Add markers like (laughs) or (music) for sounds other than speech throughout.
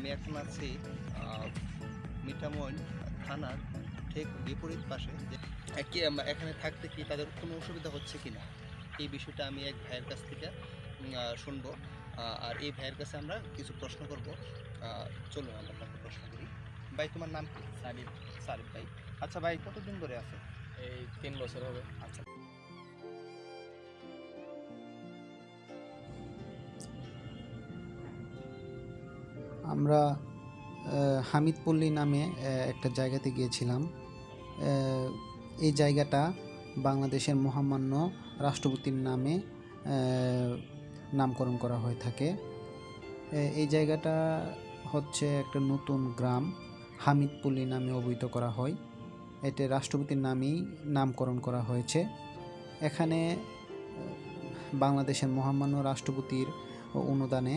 আমি এখন আছি আহ, মিঠামইন থানার ঠিক বিপরীত পাশে এখানে থাকতে কি তাদের কোনো অসুবিধা হচ্ছে কি না এই বিষয়টা আমি এক ভাইয়ের কাছ থেকে শুনব। আর এই ভাইয়ের কাছে আমরা কিছু প্রশ্ন করব। চলুন আমরা তাকে প্রশ্ন করি। ভাই তোমার নাম কি? সারিফ সারিফ ভাই। আচ্ছা ভাই কতদিন ধরে আছে? এই তিন বছর হবে। আচ্ছা। আমরা হামিদপল্লী নামে একটা জায়গাতে গিয়েছিলাম। এই জায়গাটা বাংলাদেশের মহামান্য রাষ্ট্রপতির নামে নামকরণ করা হয়ে থাকে। এই জায়গাটা হচ্ছে একটা নতুন গ্রাম, হামিদপল্লী নামে অভিহিত করা হয়। এতে রাষ্ট্রপতির নামেই নামকরণ করা হয়েছে। এখানে বাংলাদেশের মহামান্য রাষ্ট্রপতির অনুদানে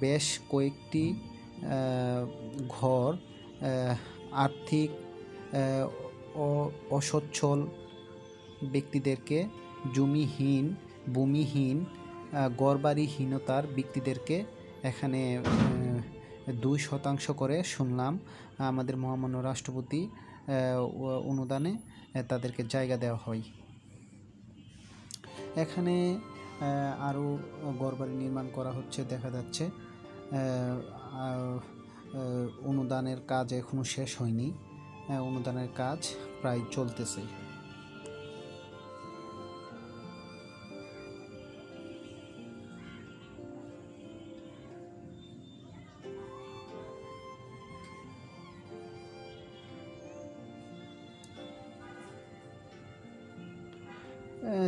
বেশ কয়েকটি ঘর আর্থিক অসচ্ছল ব্যক্তিদেরকে জমিহীন ভূমিহীন আহ, ঘরবাড়িহীনতার ব্যক্তিদেরকে এখানে দুই শতাংশ করে শুনলাম। আমাদের মহামান্য রাষ্ট্রপতি অনুদানে তাদেরকে জায়গা দেওয়া হয়। এখানে আরও ঘরবাড়ি নির্মাণ করা হচ্ছে দেখা যাচ্ছে। অনুদানের কাজ এখনও শেষ হয়নি। আহ, অনুদানের কাজ প্রায় চলতেছে।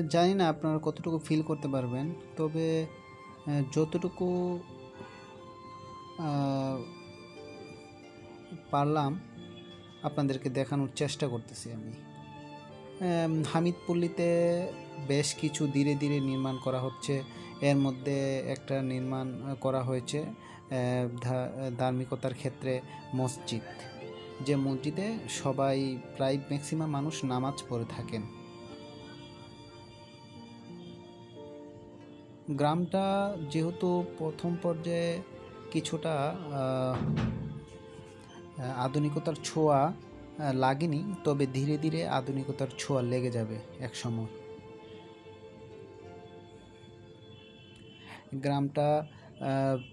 জানি না আপনারা কতটুকু ফিল করতে পারবেন তবে যতটুকু পারলাম আপনাদেরকে দেখানোর চেষ্টা করতেছি আমি। হামিদপল্লীতে বেশ কিছু ধীরে ধীরে নির্মাণ করা হচ্ছে। এর মধ্যে একটা নির্মাণ করা হয়েছে ধার্মিকতার ক্ষেত্রে মসজিদ। যে মসজিদে সবাই প্রায় ম্যাক্সিমাম মানুষ নামাজ পড়ে থাকেন। গ্রামটা যেহেতু প্রথম পর্যায়ে কিছুটা আধুনিকতার ছোঁয়া লাগেনি, তবে ধীরে ধীরে আধুনিকতার ছোঁয়া লেগে যাবে এক সময় গ্রামটা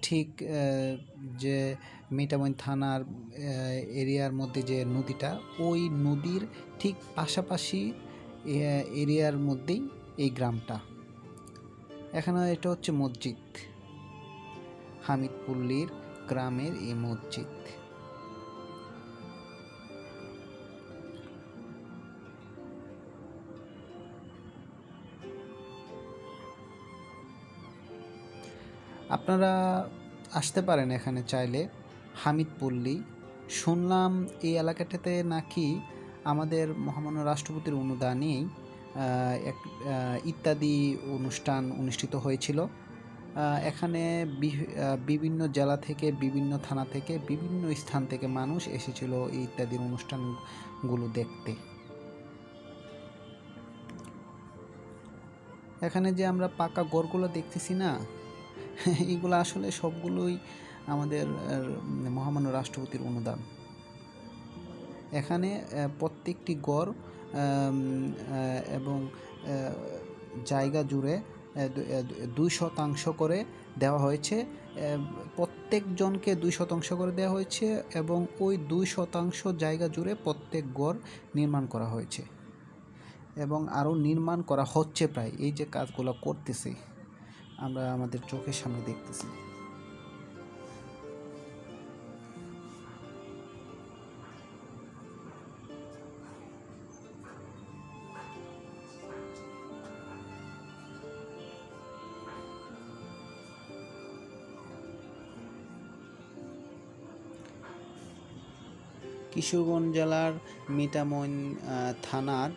ঠিক যে মিঠামইন থানার এরিয়ার মধ্যে যে নদীটা, ওই নদীর ঠিক পাশাপাশি এরিয়ার মধ্যেই এই গ্রামটা। এখানে এটা হচ্ছে মসজিদ। হামিদপল্লীর গ্রামের এই মসজিদ। আপনারা আসতে পারেন এখানে চাইলে হামিদপল্লী। শুনলাম এই এলাকাটাতে নাকি আমাদের মহামান্য রাষ্ট্রপতির অনুদানেই এক ইত্যাদি অনুষ্ঠান অনুষ্ঠিত হয়েছিল। এখানে বিভিন্ন জেলা থেকে, বিভিন্ন থানা থেকে, বিভিন্ন স্থান থেকে মানুষ এসেছিল এই ইত্যাদির অনুষ্ঠানগুলো দেখতে। এখানে যে আমরা পাকা গড়গুলো দেখতেছি না (laughs) এইগুলো আসলে সবগুলোই আমাদের মহামান্য রাষ্ট্রপতির অনুদান। এখানে প্রত্যেকটি গড় এবং জায়গা জুড়ে দুই শতাংশ করে দেওয়া হয়েছে। প্রত্যেকজনকে দুই শতাংশ করে দেওয়া হয়েছে এবং ওই দুই শতাংশ জায়গা জুড়ে প্রত্যেক গড় নির্মাণ করা হয়েছে। এবং আরও নির্মাণ করা হচ্ছে প্রায়। এই যে কাজগুলো করতেছি, আমরা আমাদের চোখের সামনে দেখতেছি। কিশোরগঞ্জ জেলার মিঠামইন আহ, থানার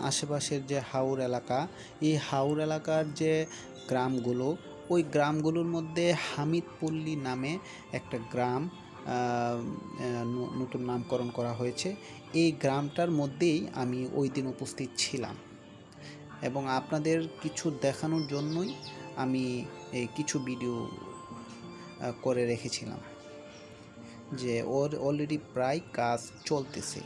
আশেপাশের যে হাওর এলাকা এই হাওর এলাকার যে গ্রামগুলো ওই গ্রামগুলোর মধ্যে হামিদপল্লী নামে একটা গ্রাম নতুন নামকরণ করা হয়েছে। এই গ্রামটার মধ্যেই আমি ওই দিন উপস্থিত ছিলাম। এবং আপনাদের কিছু দেখানোর জন্যই আমি কিছু ভিডিও করে রেখেছিলাম। যে ওর অলরেডি প্রায় কাজ চলতেছে।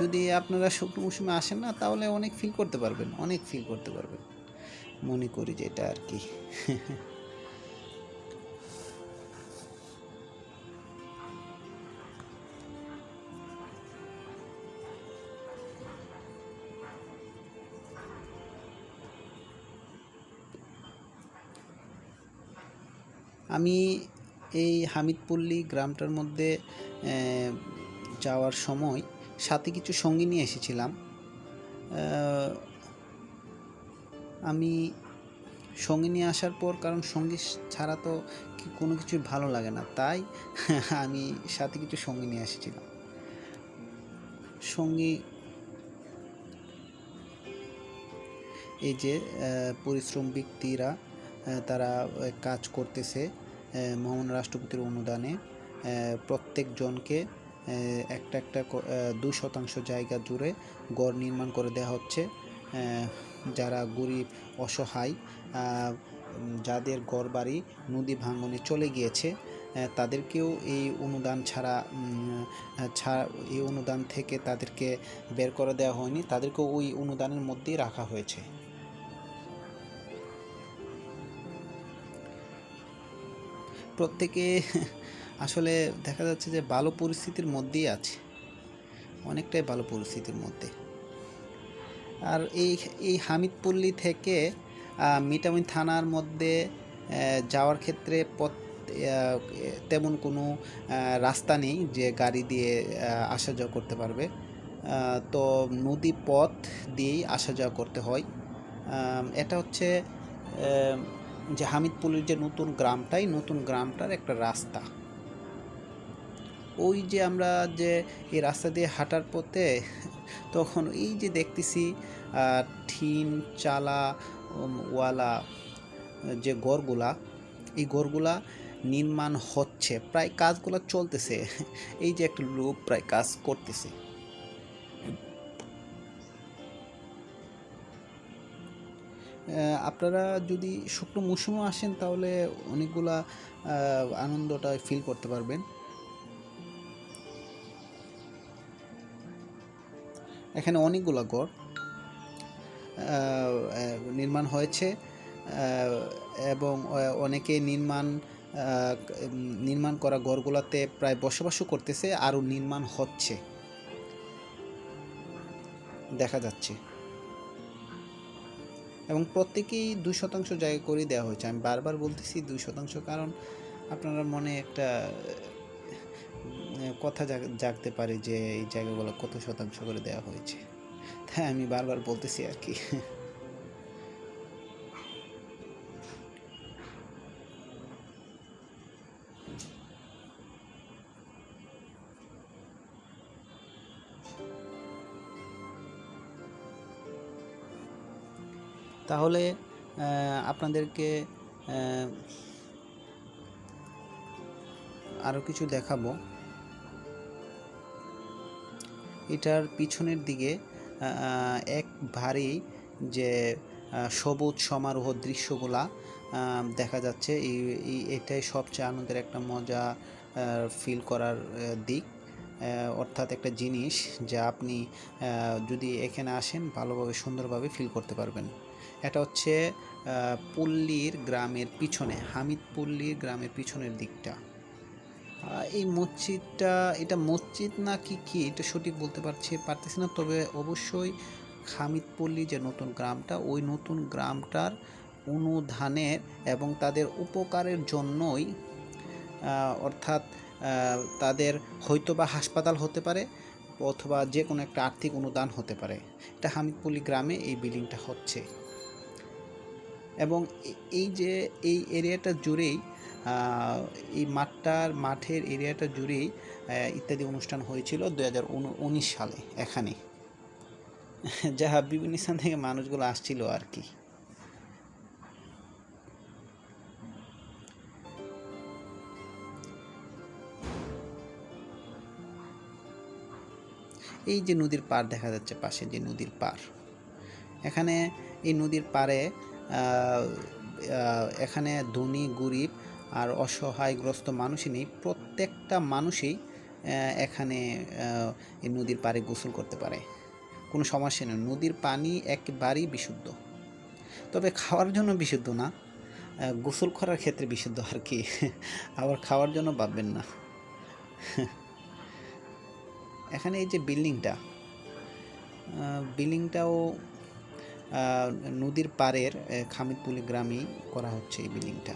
যদি আপনারা শুকনো মৌসুমে আসেন না, তাহলে অনেক ফিল করতে পারবেন, অনেক ফিল করতে পারবেন। মনে করি যে এটা আর কি। (laughs) আমি এই হামিদপল্লী গ্রামটার মধ্যে যাওয়ার সময় সাথে কিছু সঙ্গী নিয়ে এসেছিলাম। আমি সঙ্গী নিয়ে আসার পর, কারণ সঙ্গী ছাড়া তো কোনো কিছুই ভালো লাগে না, তাই (laughs) আমি সাথে কিছু সঙ্গী নিয়ে এসেছিলাম। সঙ্গী এই যে পরিশ্রম ব্যক্তিরা তারা কাজ করতেছে। মহামান্য রাষ্ট্রপতির অনুদানে প্রত্যেকজনকে একটা একটা দুই শতাংশ জায়গা জুড়ে গড় নির্মাণ করে দেওয়া হচ্ছে। যারা গরিব, অসহায় যাদের ঘর বাড়ি নদী ভাঙনে চলে গিয়েছে তাদেরকেও এই অনুদান ছাড়া ছাড়া এই অনুদান থেকে তাদেরকে বের করে দেওয়া হয়নি। তাদেরকেও ওই অনুদানের মধ্যেই রাখা হয়েছে। প্রত্যেকে (laughs) আসলে দেখা যাচ্ছে যে ভালো পরিস্থিতির মধ্যেই আছে। অনেকটাই ভালো পরিস্থিতির মধ্যে। আর এই এই হামিদপল্লী থেকে মিটামিন থানার মধ্যে যাওয়ার ক্ষেত্রে পথ তেমন কোনো রাস্তা নেই যে গাড়ি দিয়ে আসা যাওয়া করতে পারবে। তো নদী পথ দিয়েই আসা যাওয়া করতে হয়। এটা হচ্ছে যে হামিদপুরের যে নতুন গ্রামটাই নতুন গ্রামটার একটা রাস্তা। ওই যে আমরা যে এই রাস্তা দিয়ে হাঁটার পথে তখন এই যে দেখতেছি ঠিন চালা ওয়ালা যে গড়গুলা এই গড়গুলা নির্মাণ হচ্ছে, প্রায় কাজগুলো চলতেছে। এই যে একটা লোক প্রায় কাজ করতেছে। আপনারা যদি শুকনো মৌসুমে আসেন, তাহলে অনেকগুলা আনন্দটা ফিল করতে পারবেন। এখানে অনেকগুলা গড় নির্মাণ হয়েছে এবং অনেকে নির্মাণ নির্মাণ করা গড়গুলাতে প্রায় বসবাসও করতেছে, আরও নির্মাণ হচ্ছে। দেখা যাচ্ছে। এবং প্রত্যেকেই দুই শতাংশ জায়গা করে দেওয়া হয়েছে। আমি বারবার বলতেছি দুই শতাংশ কারণ আপনারা মনে একটা কথা জাগ- জাগতে পারে যে এই জায়গাগুলো কত শতাংশ করে দেওয়া হয়েছে। তাই আমি বারবার বলতেছি আর কি। তাহলে আপনাদেরকে আরও কিছু দেখাবো। এটার পিছনের দিকে এক ভারী যে সবুজ সমারোহ দৃশ্যগুলা দেখা যাচ্ছে। এই এটাই সবচেয়ে আনন্দের একটা মজা ফিল করার দিক। অর্থাৎ একটা জিনিস যা আপনি যদি এখানে আসেন, ভালোভাবে, সুন্দরভাবে ফিল করতে পারবেন। এটা হচ্ছে পল্লীর গ্রামের পিছনে, হামিদ পল্লীর গ্রামের পিছনের দিকটা। এই মসজিদটা, এটা মসজিদ না কি কি? এটা সঠিক বলতে পারছি, পারতেছি না, তবে অবশ্যই হামিদপল্লী যে নতুন গ্রামটা, ওই নতুন গ্রামটার অনুধানের এবং তাদের উপকারের জন্যই অর্থাৎ তাদের হয়তো বা হাসপাতাল হতে পারে অথবা যে কোনো একটা আর্থিক অনুদান হতে পারে। এটা হামিদপল্লী গ্রামে এই বিল্ডিংটা হচ্ছে। এবং এই যে এই এরিয়াটা জুড়েই এই মাঠটার মাঠের এরিয়াটা জুড়েই ইত্যাদি অনুষ্ঠান হয়েছিল দু হাজার উনিশ সালে, এখানে। (laughs) যা বিভিন্ন স্থান থেকে মানুষগুলো আসছিল আর কি। এই যে নদীর পার দেখা যাচ্ছে পাশে, যে নদীর পার এখানে এই নদীর পাড়ে এখানে ধনী, গরিব আর অসহায়গ্রস্ত মানুষই নেই। প্রত্যেকটা মানুষই এখানে এই নদীর পাড়ে গোসল করতে পারে। কোনো সমস্যা নেই। নদীর পানি একেবারেই বিশুদ্ধ। তবে খাওয়ার জন্য বিশুদ্ধ না। গোসল করার ক্ষেত্রে বিশুদ্ধ আর কি। আবার খাওয়ার জন্য ভাববেন না। এখানে এই যে বিল্ডিংটা বিল্ডিংটাও নদীর পাড়ের খামিদপুলি গ্রামেই করা হচ্ছে এই বিল্ডিংটা।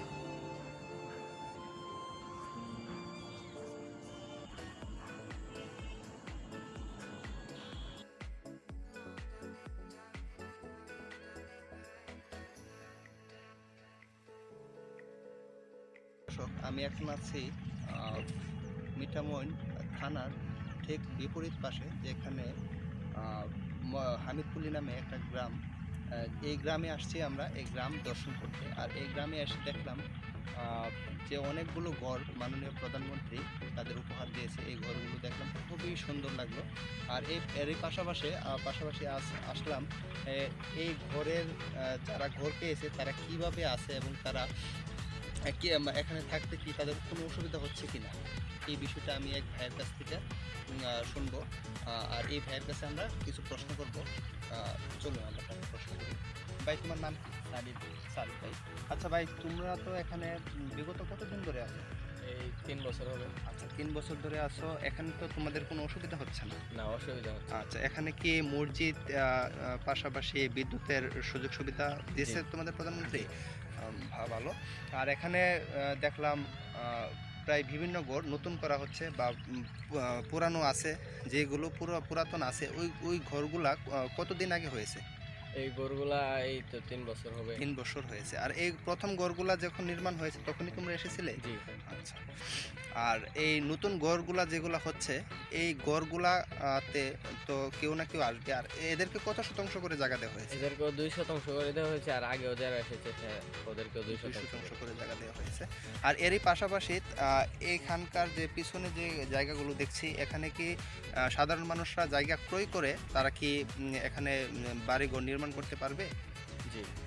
আমি এখন আছি মিঠামইন থানার ঠিক বিপরীত পাশে, যেখানে হামিদপুলি নামে একটা গ্রাম এই গ্রামে আসছি আমরা, এই গ্রাম দর্শন করতে। আর এই গ্রামে এসে দেখলাম যে অনেকগুলো ঘর মাননীয় প্রধানমন্ত্রী তাদের উপহার দিয়েছে। এই ঘরগুলো দেখলাম, খুবই সুন্দর লাগল। আর এই এরই পাশাপাশি পাশাপাশি আস- আসলাম এই ঘরের যারা ঘর পেয়েছে তারা কীভাবে আছে এবং তারা কি এখানে থাকতে কি তাদের কোনো অসুবিধা হচ্ছে কি না এই বিষয়টা আমি এক ভাইয়ের কাছ থেকে শুনব। আর এই ভাইয়ের কাছে আমরা কিছু প্রশ্ন করব। চলুন আমরা প্রশ্ন করি। ভাই তোমার নাম কি? সালিদ সালিদ ভাই। আচ্ছা ভাই তোমরা তো এখানে বিগত কতদিন ধরে আছো? এই তিন বছর হবে। আচ্ছা তিন বছর ধরে আছো। এখানে তো তোমাদের কোনো অসুবিধা হচ্ছে না? না অসুবিধা হচ্ছে আচ্ছা এখানে কি মসজিদ পাশাপাশি বিদ্যুতের সুযোগ সুবিধা দিয়েছে তোমাদের প্রধানমন্ত্রী? ভালো। আর এখানে দেখলাম প্রায় বিভিন্ন ঘর নতুন করা হচ্ছে বা পুরানো আছে, যেগুলো পুরো, পুরাতন আছে, ওই ওই ঘরগুলা কতদিন আগে হয়েছে? এই গরুগুলা এই তো তিন বছর হবে। তিন বছর হয়েছে। আর এই প্রথম গড়গুলা যখন নির্মাণ হয়েছে তখনই তোমরা এসেছিলে? জি। আচ্ছা। আর এই নতুন গড়গুলা যেগুলা হচ্ছে এই গড়গুলাতে তো কেউ না কেউ আসবে। আর এদেরকে কত শতাংশ করে জায়গা দেওয়া হয়েছে? এদেরকেও দুই শতাংশ করে দেওয়া হয়েছে আর আগেও যারা এসেছে ওদেরকেও দুই শতাংশ করে। জায়গা দেওয়া হয়েছে। আর এরই পাশাপাশি আহ, এখানকার যে পিছনে যে জায়গাগুলো দেখছি এখানে কি সাধারণ মানুষরা জায়গা ক্রয় করে তারা কি এখানে বাড়িঘর নির্মাণ করতে পারবে? জি।